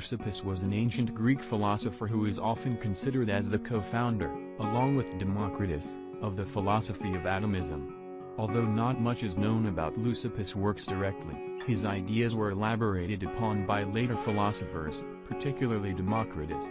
Leucippus was an ancient Greek philosopher who is often considered as the co-founder, along with Democritus, of the philosophy of atomism. Although not much is known about Leucippus' works directly, his ideas were elaborated upon by later philosophers, particularly Democritus.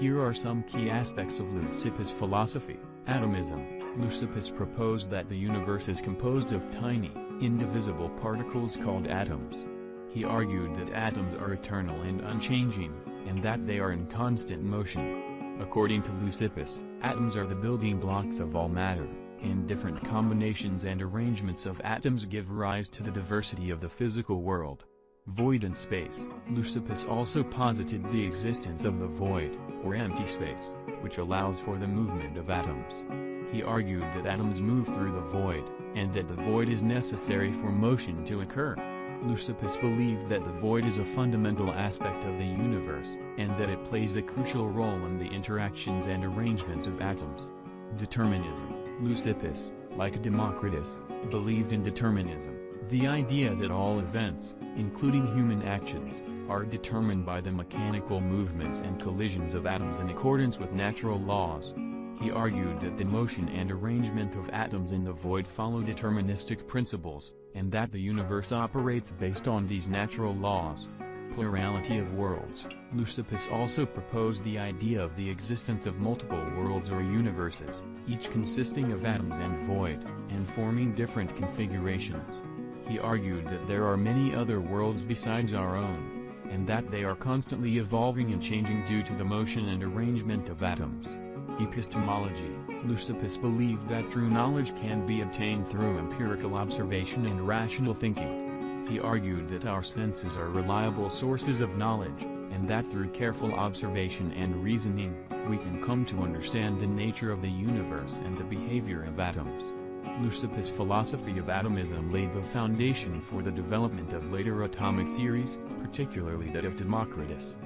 Here are some key aspects of Leucippus' philosophy. Atomism. Leucippus proposed that the universe is composed of tiny, indivisible particles called atoms. He argued that atoms are eternal and unchanging, and that they are in constant motion. According to Leucippus, atoms are the building blocks of all matter, and different combinations and arrangements of atoms give rise to the diversity of the physical world. Void and space. Leucippus also posited the existence of the void, or empty space, which allows for the movement of atoms. He argued that atoms move through the void, and that the void is necessary for motion to occur. Leucippus believed that the void is a fundamental aspect of the universe, and that it plays a crucial role in the interactions and arrangements of atoms. Determinism Leucippus, like Democritus, believed in determinism, the idea that all events, including human actions, are determined by the mechanical movements and collisions of atoms in accordance with natural laws. He argued that the motion and arrangement of atoms in the void follow deterministic principles, and that the universe operates based on these natural laws. Plurality of worlds Leucippus also proposed the idea of the existence of multiple worlds or universes, each consisting of atoms and void, and forming different configurations. He argued that there are many other worlds besides our own, and that they are constantly evolving and changing due to the motion and arrangement of atoms. Epistemology Leucippus believed that true knowledge can be obtained through empirical observation and rational thinking. He argued that our senses are reliable sources of knowledge, and that through careful observation and reasoning, we can come to understand the nature of the universe and the behavior of atoms. Leucippus' philosophy of atomism laid the foundation for the development of later atomic theories, particularly that of Democritus.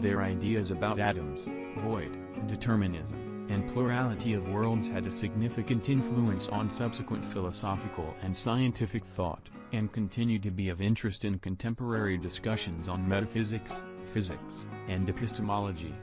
Their ideas about atoms, void, determinism, and plurality of worlds had a significant influence on subsequent philosophical and scientific thought, and continue to be of interest in contemporary discussions on metaphysics, physics, and epistemology.